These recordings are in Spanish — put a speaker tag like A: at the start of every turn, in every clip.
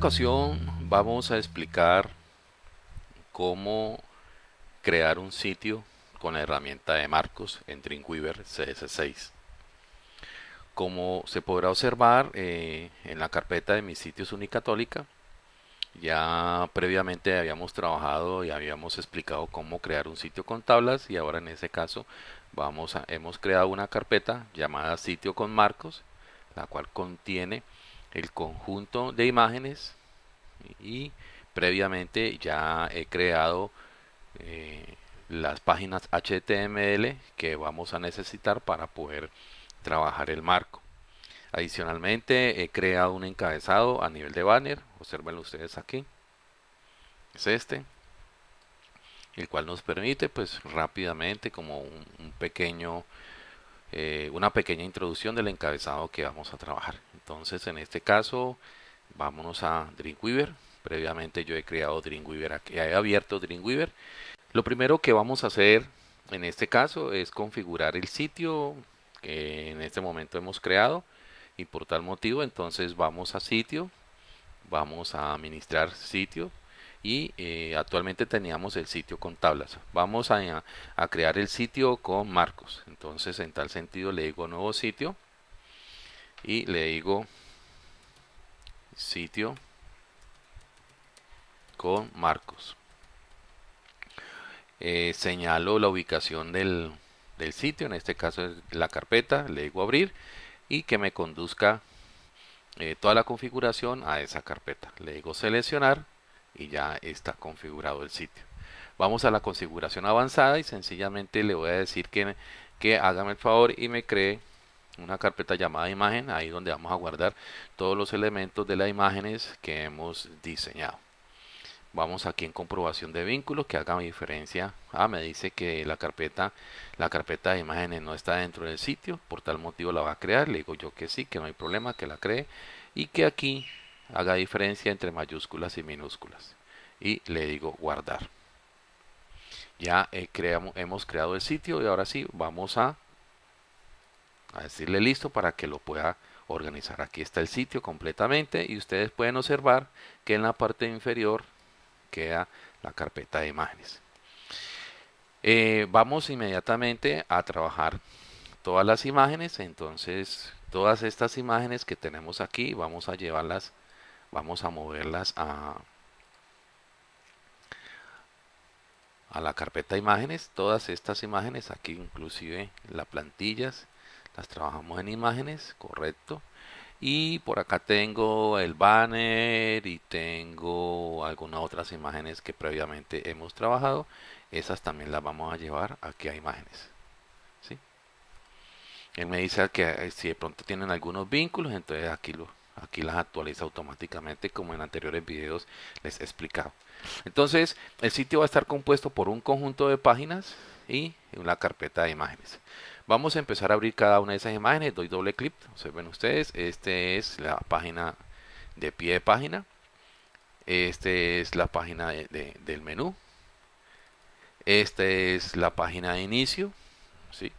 A: ocasión vamos a explicar cómo crear un sitio con la herramienta de marcos en Dreamweaver CS6. Como se podrá observar eh, en la carpeta de mis sitios Unicatólica, ya previamente habíamos trabajado y habíamos explicado cómo crear un sitio con tablas y ahora en ese caso vamos a, hemos creado una carpeta llamada sitio con marcos, la cual contiene el conjunto de imágenes y previamente ya he creado eh, las páginas HTML que vamos a necesitar para poder trabajar el marco. Adicionalmente he creado un encabezado a nivel de banner, observenlo ustedes aquí, es este, el cual nos permite pues rápidamente como un, pequeño, eh, una pequeña introducción del encabezado que vamos a trabajar. Entonces en este caso vámonos a Dreamweaver, previamente yo he creado Dreamweaver, aquí he abierto Dreamweaver. Lo primero que vamos a hacer en este caso es configurar el sitio que en este momento hemos creado y por tal motivo entonces vamos a sitio vamos a administrar sitio y eh, actualmente teníamos el sitio con tablas. Vamos a, a, crear el sitio con marcos. Entonces en tal sentido le digo nuevo sitio y le digo sitio con marcos eh, señalo la ubicación del, del sitio en este caso es la carpeta le digo abrir y que me conduzca eh, toda la configuración a esa carpeta. Le digo seleccionar y ya está configurado el sitio. Vamos a la configuración avanzada y sencillamente le voy a decir que, que hágame el favor y me cree una carpeta llamada imagen, ahí donde vamos a guardar todos los elementos de las imágenes que hemos diseñado. Vamos aquí en comprobación de vínculos que haga diferencia. Ah, me dice que la carpeta, la carpeta de imágenes no está dentro del sitio, por tal motivo la va a crear. Le digo yo que sí, que no hay problema, que la cree y que aquí haga diferencia entre mayúsculas y minúsculas. Y le digo guardar. Ya creamos, hemos creado el sitio y ahora sí vamos a, a decirle listo para que lo pueda organizar. Aquí está el sitio completamente y ustedes pueden observar que en la parte inferior queda la carpeta de imágenes. Eh, vamos inmediatamente a trabajar todas las imágenes, entonces todas estas imágenes que tenemos aquí vamos a llevarlas, vamos a moverlas a, a la carpeta imágenes, todas estas imágenes aquí inclusive las plantillas las trabajamos en imágenes, correcto. Y por acá tengo el banner y tengo algunas otras imágenes que previamente hemos trabajado. Esas también las vamos a llevar. Aquí a imágenes ¿sí? él me dice que eh, si de pronto tienen algunos vínculos entonces aquí lo aquí las actualiza automáticamente como en anteriores videos les he explicado. Entonces el sitio va a estar compuesto por un conjunto de páginas y una carpeta de imágenes Vamos a empezar a abrir cada una de esas imágenes. Doy doble clic. Observen ustedes. Este es la página de pie de página. Este es la página del menú. Esta es la página de inicio. ¿sí?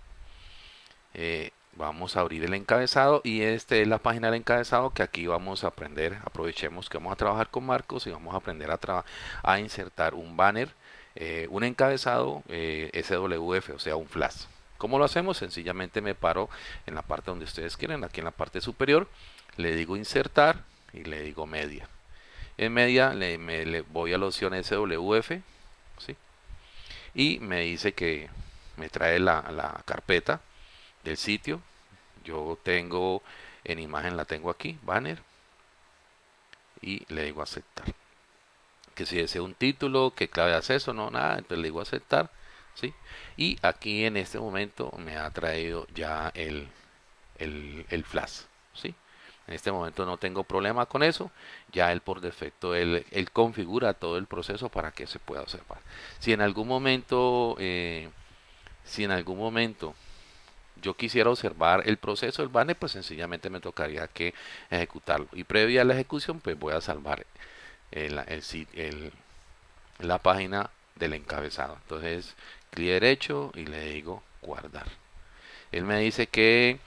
A: Eh, vamos a abrir el encabezado y esta es la página del encabezado que aquí vamos a aprender. Aprovechemos que vamos a trabajar con marcos y vamos a aprender a, a insertar un banner, eh, un encabezado eh, SWF, o sea, un flash. ¿Cómo lo hacemos? Sencillamente me paro en la parte donde ustedes quieren, aquí en la parte superior, le digo insertar y le digo media. En media le, voy a la opción SWF ¿sí? y me dice que me trae la, la carpeta del sitio. Yo tengo en imagen, la tengo aquí, banner, y le digo aceptar. Que si desea un título, que clave de acceso, no, nada, entonces le digo aceptar ¿sí? Y aquí en este momento me ha traído ya el, el, flash, ¿sí? En este momento no tengo problema con eso, ya él por defecto, él, configura todo el proceso para que se pueda observar. Si en algún momento, eh, si en algún momento yo quisiera observar el proceso del banner, pues sencillamente me tocaría que ejecutarlo. Y previa a la ejecución, pues voy a salvar el, el, la página del encabezado. Entonces, clic derecho y le digo guardar. Él me dice que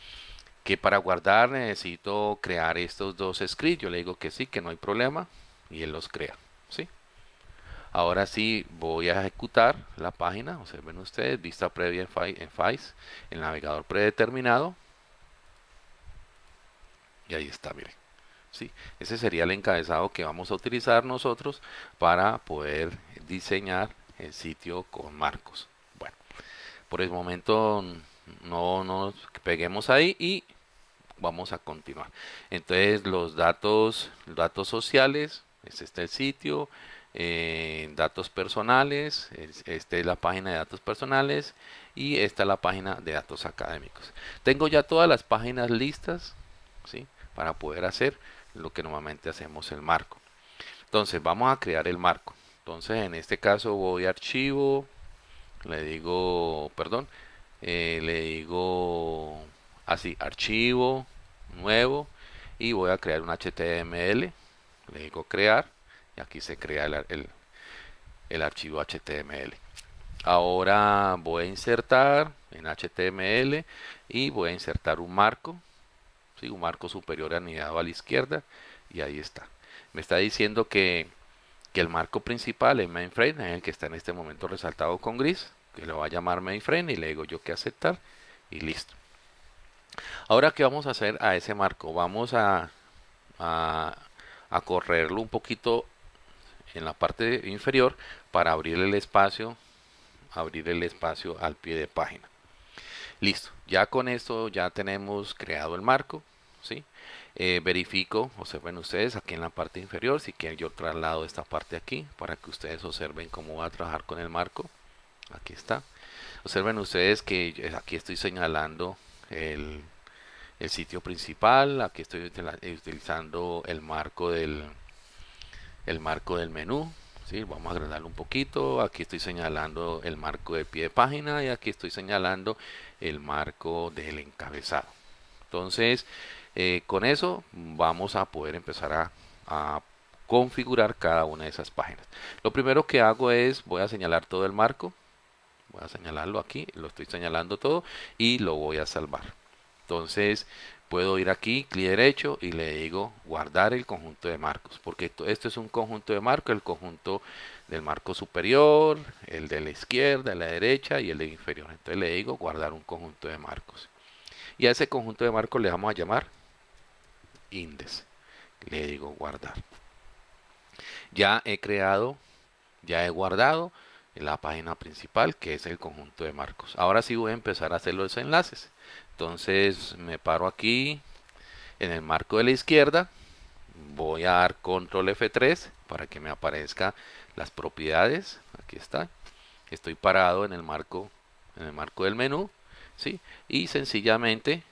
A: que para guardar necesito crear estos dos scripts. Yo le digo que sí, que no hay problema y él los crea. ¿sí? Ahora sí voy a ejecutar la página. Observen ustedes, vista previa en FAIS, el navegador predeterminado. Y ahí está, miren. ¿sí? Ese sería el encabezado que vamos a utilizar nosotros para poder diseñar el sitio con marcos. Por el momento no nos peguemos ahí y vamos a continuar. Entonces los datos, datos sociales, este es el sitio, eh, datos personales, esta es la página de datos personales y esta es la página de datos académicos. Tengo ya todas las páginas listas. Para poder hacer lo que normalmente hacemos el marco. Entonces vamos a crear el marco. Entonces en este caso voy a archivo, le digo, perdón, eh, le digo así, archivo, nuevo y voy a crear un HTML, le digo crear y aquí se crea el, el archivo HTML. Ahora voy a insertar en HTML y voy a insertar un marco un marco superior anidado a la izquierda y ahí está. Me está diciendo que, que el marco principal, el mainframe, es el que está en este momento resaltado con gris, que lo va a llamar mainframe y le digo yo que aceptar y listo. Ahora, ¿qué vamos a hacer a ese marco? Vamos a, a, a correrlo un poquito en la parte inferior para abrir el espacio abrir el espacio al pie de página listo ya con esto ya tenemos creado el marco ¿sí? Eh, verifico, observen ustedes aquí en la parte inferior, si quieren yo traslado esta parte aquí para que ustedes observen cómo va a trabajar con el marco. Aquí está. Observen ustedes que aquí estoy señalando el, el sitio principal, aquí estoy utilizando el marco del el marco del menú, ¿sí? vamos a agregarlo un poquito, aquí estoy señalando el marco de pie de página y aquí estoy señalando el marco del encabezado. Entonces, eh, con eso vamos a poder empezar a, configurar cada una de esas páginas. Lo primero que hago es, voy a señalar todo el marco, voy a señalarlo aquí, lo estoy señalando todo y lo voy a salvar. Entonces puedo ir aquí, clic derecho y le digo guardar el conjunto de marcos, porque esto, esto es un conjunto de marcos, el conjunto del marco superior, el de la izquierda, de la derecha y el de inferior. Entonces le digo guardar un conjunto de marcos. Y a ese conjunto de marcos le vamos a llamar índice. Le digo guardar. Ya he creado, ya he guardado la página principal que es el conjunto de marcos. Ahora sí voy a empezar a hacer los enlaces. Entonces me paro aquí en el marco de la izquierda. Voy a dar control F3 para que me aparezca las propiedades. Aquí está. Estoy parado en el marco en el marco del menú, ¿sí? Y sencillamente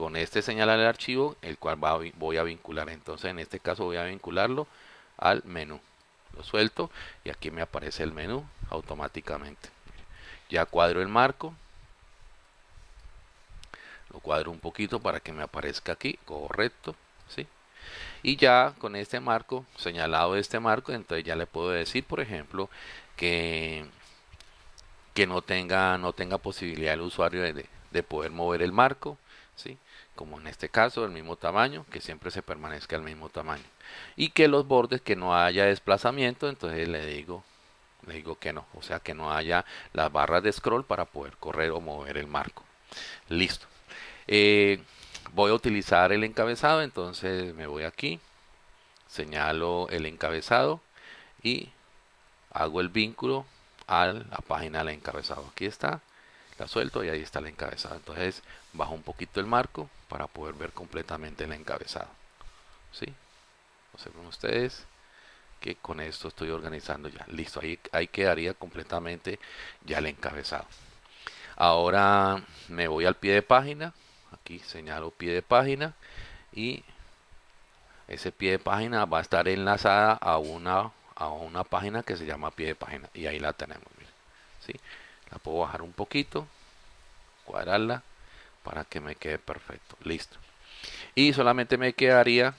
A: con este señalar el archivo, el cual voy a vincular. Entonces en este caso voy a vincularlo al menú. Lo suelto y aquí me aparece el menú automáticamente. Ya cuadro el marco. Lo cuadro un poquito para que me aparezca aquí, correcto. ¿sí? Y ya con este marco, señalado este marco, entonces ya le puedo decir, por ejemplo, que, que no, tenga, no tenga posibilidad el usuario de, de poder mover el marco. ¿sí? Como en este caso del mismo tamaño, que siempre se permanezca al mismo tamaño. Y que los bordes, que no haya desplazamiento, entonces le digo, le digo que no, o sea que no haya las barras de scroll para poder correr o mover el marco. Listo. Eh, voy a utilizar el encabezado, entonces me voy aquí, señalo el encabezado y hago el vínculo a la página del encabezado. Aquí está, la suelto y ahí está el encabezado. Entonces bajo un poquito el marco para poder ver completamente el encabezado. ¿Sí? Observen ustedes que con esto estoy organizando ya. Listo, ahí, ahí quedaría completamente ya el encabezado. Ahora me voy al pie de página. Aquí señalo pie de página y ese pie de página va a estar enlazada a una a una página que se llama pie de página y ahí la tenemos ¿sí? la puedo bajar un poquito cuadrarla para que me quede perfecto. Listo. Y solamente me quedaría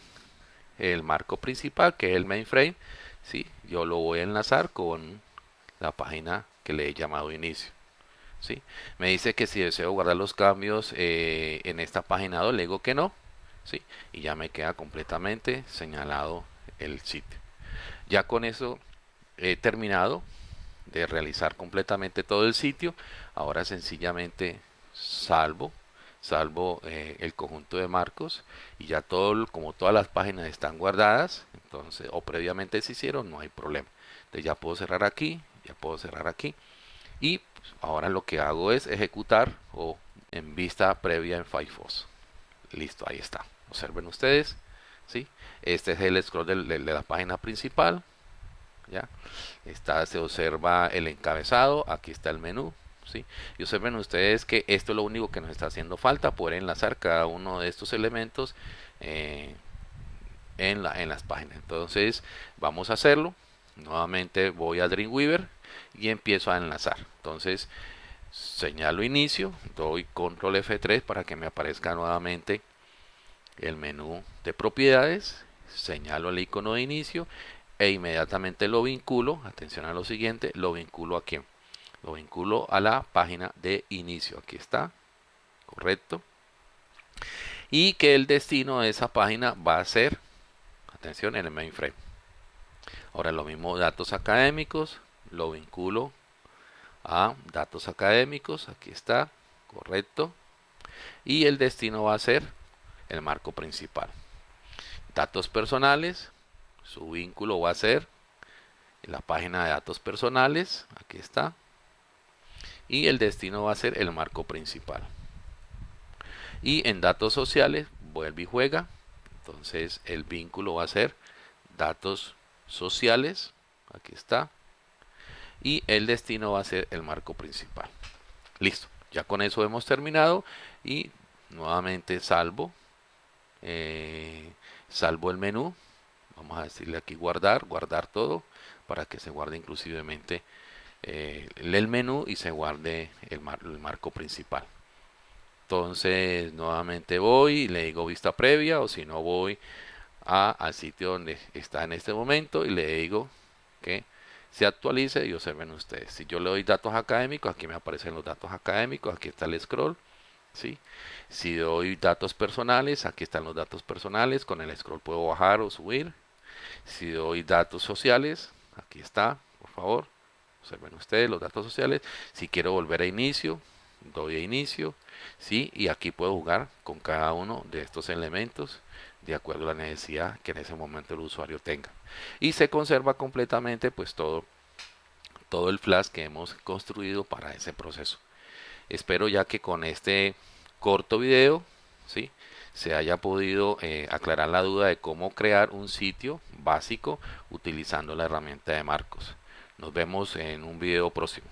A: el marco principal, que es el mainframe. ¿sí? Yo lo voy a enlazar con la página que le he llamado inicio. ¿sí? Me dice que si deseo guardar los cambios eh, en esta página 2, le digo que no, ¿sí? Y ya me queda completamente señalado el sitio. Ya con eso he terminado de realizar completamente todo el sitio. Ahora sencillamente salvo salvo eh, el conjunto de marcos y ya todo como todas las páginas están guardadas entonces o previamente se hicieron no hay problema. Entonces ya puedo cerrar aquí ya puedo cerrar aquí. Y pues, ahora lo que hago es ejecutar o en vista previa en Firefox. Listo ahí está. Observen ustedes ¿sí? este es el scroll de, la página principal ya está se observa el encabezado aquí está el menú y observen ustedes que esto es lo único que nos está haciendo falta poder enlazar cada uno de estos elementos eh, en, la, en las páginas. Entonces vamos a hacerlo. Nuevamente voy a Dreamweaver y empiezo a enlazar. Entonces señalo inicio doy control F3 para que me aparezca nuevamente el menú de propiedades señalo el icono de inicio e inmediatamente lo vinculo atención a lo siguiente lo vinculo aquí lo vinculo a la página de inicio. Aquí está. Correcto. Y que el destino de esa página va a ser atención en el mainframe. Ahora lo mismo datos académicos lo vinculo a datos académicos. Aquí está. Correcto. Y el destino va a ser el marco principal. Datos personales su vínculo va a ser la página de datos personales. Aquí está y el destino va a ser el marco principal. Y en datos sociales vuelve y juega. Entonces el vínculo va a ser datos sociales. Aquí está. Y el destino va a ser el marco principal. Listo. Ya con eso hemos terminado. Y nuevamente salvo eh, salvo el menú. Vamos a decirle aquí guardar guardar todo para que se guarde inclusivemente eh, el menú y se guarde el, marco principal. Entonces nuevamente voy y le digo vista previa o si no voy a, al sitio donde está en este momento y le digo que se actualice y observen ustedes. Si yo le doy datos académicos aquí me aparecen los datos académicos aquí está el scroll ¿sí? si doy datos personales aquí están los datos personales con el scroll puedo bajar o subir. Si doy datos sociales aquí está por favor observen ustedes los datos sociales. Si quiero volver a inicio doy a inicio sí y aquí puedo jugar con cada uno de estos elementos de acuerdo a la necesidad que en ese momento el usuario tenga. Y se conserva completamente pues todo todo el flash que hemos construido para ese proceso. Espero ya que con este corto video sí se haya podido eh, aclarar la duda de cómo crear un sitio básico utilizando la herramienta de marcos nos vemos en un video próximo.